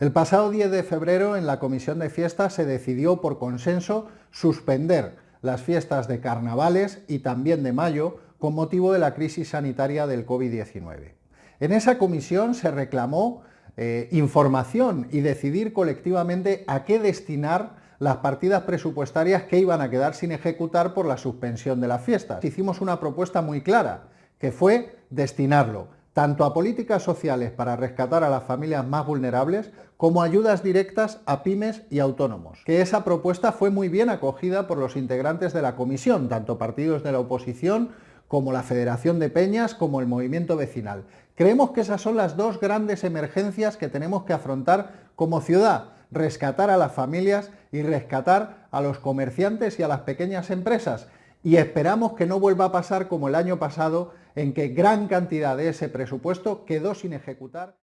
El pasado 10 de febrero en la Comisión de Fiestas se decidió por consenso suspender las fiestas de carnavales y también de mayo con motivo de la crisis sanitaria del COVID-19. En esa comisión se reclamó eh, información y decidir colectivamente a qué destinar las partidas presupuestarias que iban a quedar sin ejecutar por la suspensión de las fiestas. Hicimos una propuesta muy clara, que fue destinarlo tanto a políticas sociales para rescatar a las familias más vulnerables, como ayudas directas a pymes y autónomos. Que esa propuesta fue muy bien acogida por los integrantes de la comisión, tanto partidos de la oposición como la Federación de Peñas, como el movimiento vecinal. Creemos que esas son las dos grandes emergencias que tenemos que afrontar como ciudad, rescatar a las familias y rescatar a los comerciantes y a las pequeñas empresas y esperamos que no vuelva a pasar como el año pasado en que gran cantidad de ese presupuesto quedó sin ejecutar.